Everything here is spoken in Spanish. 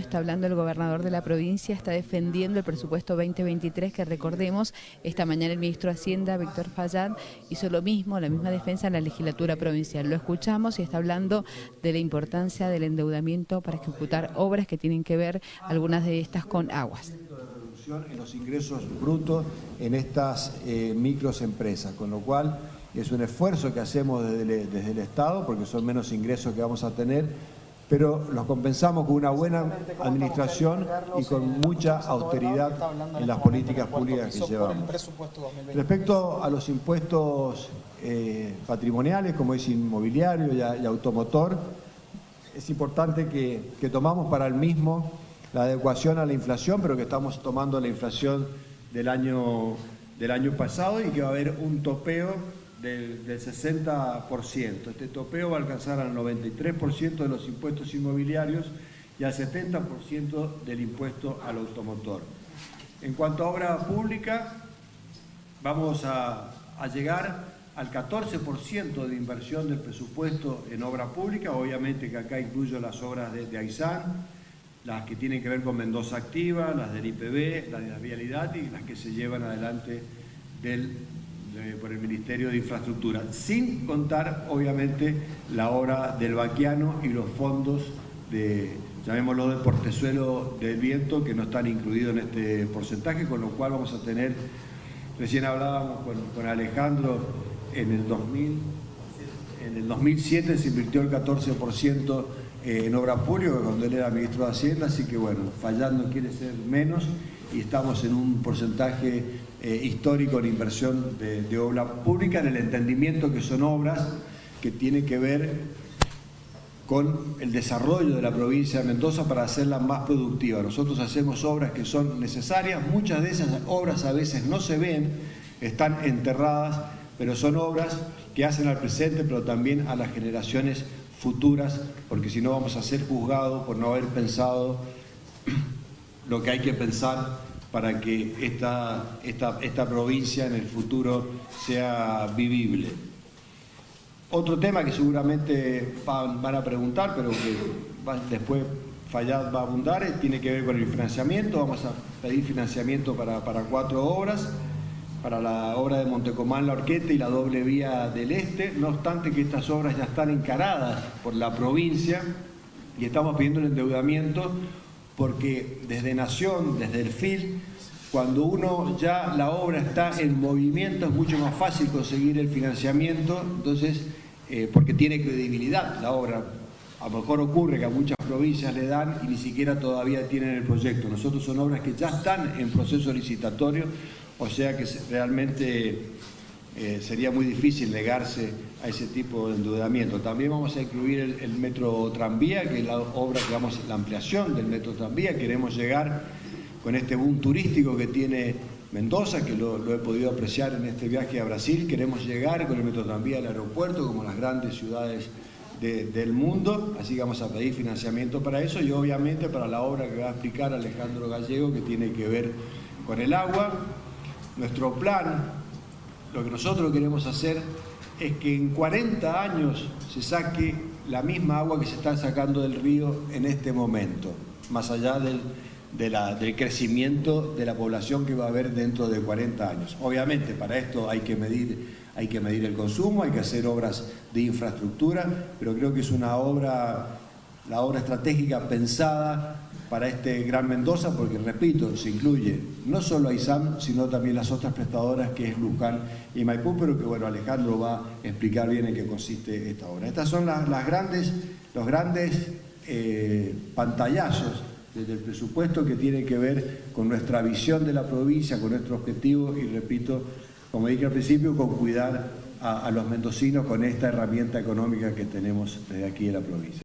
Está hablando el gobernador de la provincia, está defendiendo el presupuesto 2023 que recordemos, esta mañana el ministro de Hacienda, Víctor Fallad, hizo lo mismo, la misma defensa en la legislatura provincial. Lo escuchamos y está hablando de la importancia del endeudamiento para ejecutar obras que tienen que ver, algunas de estas, con aguas en los ingresos brutos en estas eh, microempresas, con lo cual es un esfuerzo que hacemos desde desde el Estado, porque son menos ingresos que vamos a tener, pero los compensamos con una buena administración y con mucha austeridad en las políticas públicas que llevamos. Respecto a los impuestos eh, patrimoniales, como es inmobiliario y, automotor, es importante que, que tomamos para el mismo la adecuación a la inflación, pero que estamos tomando la inflación del año, del año pasado y que va a haber un topeo del, 60%. Este topeo va a alcanzar al 93% de los impuestos inmobiliarios y al 70% del impuesto al automotor. En cuanto a obra pública, vamos a, llegar al 14% de inversión del presupuesto en obra pública, obviamente que acá incluyo las obras de, de Aysán, las que tienen que ver con Mendoza Activa, las del IPB, las de la vialidad y las que se llevan adelante del por el Ministerio de Infraestructura, sin contar, obviamente, la obra del Baquiano y los fondos de, llamémoslo, del portezuelo del viento, que no están incluidos en este porcentaje, con lo cual vamos a tener, recién hablábamos con, Alejandro, en el 2000, en el 2007 se invirtió el 14% eh, en obra pública cuando él era ministro de Hacienda, así que bueno, fallando quiere ser menos y estamos en un porcentaje eh, histórico en inversión de, obra pública, en el entendimiento que son obras que tienen que ver con el desarrollo de la provincia de Mendoza para hacerla más productiva. Nosotros hacemos obras que son necesarias, muchas de esas obras a veces no se ven, están enterradas, pero son obras que hacen al presente, pero también a las generaciones futuras, porque si no vamos a ser juzgados por no haber pensado lo que hay que pensar para que esta, esta, esta provincia en el futuro sea vivible. Otro tema que seguramente van, a preguntar, pero que después Fallad va a abundar, tiene que ver con el financiamiento. Vamos a pedir financiamiento para, para cuatro obras, para la obra de Montecomán, La Orqueta y la doble vía del Este. No obstante que estas obras ya están encaradas por la provincia y estamos pidiendo el endeudamiento porque desde Nación, desde el FIL, cuando uno ya la obra está en movimiento es mucho más fácil conseguir el financiamiento, entonces, eh, porque tiene credibilidad la obra. A lo mejor ocurre que a muchas provincias le dan y ni siquiera todavía tienen el proyecto. Nosotros son obras que ya están en proceso licitatorio, o sea que realmente eh, sería muy difícil negarse a ese tipo de endeudamiento. También vamos a incluir el, metro tranvía, que es la obra que vamos, la ampliación del metro tranvía, queremos llegar con este boom turístico que tiene Mendoza, que lo, he podido apreciar en este viaje a Brasil, queremos llegar con el metro tranvía al aeropuerto, como las grandes ciudades del mundo, así que vamos a pedir financiamiento para eso y obviamente para la obra que va a explicar Alejandro Gallego, que tiene que ver con el agua. Nuestro plan lo que nosotros queremos hacer es que en 40 años se saque la misma agua que se está sacando del río en este momento, más allá del, del crecimiento de la población que va a haber dentro de 40 años. Obviamente para esto hay que medir, hay que medir el consumo, hay que hacer obras de infraestructura, pero creo que es una obra, la obra estratégica pensada para este Gran Mendoza, porque repito, se incluye no solo a ISAM, sino también las otras prestadoras que es Luján y Maipú, pero que bueno, Alejandro va a explicar bien en qué consiste esta obra. Estas son las, grandes, los grandes eh, pantallazos desde el presupuesto que tiene que ver con nuestra visión de la provincia, con nuestro objetivo y repito, como dije al principio, con cuidar a los mendocinos con esta herramienta económica que tenemos desde aquí en la provincia.